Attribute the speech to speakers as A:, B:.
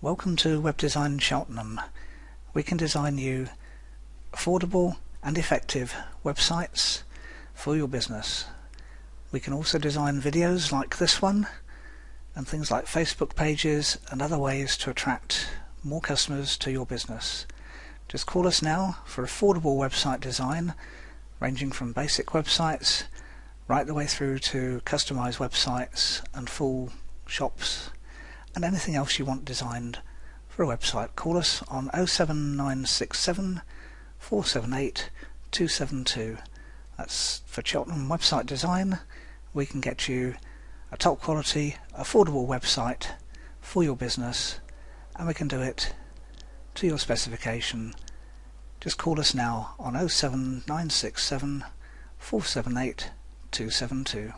A: Welcome to Web Design Cheltenham. We can design you affordable and effective websites for your business. We can also design videos like this one and things like Facebook pages and other ways to attract more customers to your business. Just call us now for affordable website design ranging from basic websites right the way through to customized websites and full shops and anything else you want designed for a website. Call us on 07967 478 272. That's for Cheltenham Website Design. We can get you a top quality, affordable website for your business and we can do it to your specification. Just call us now on 07967 478 272.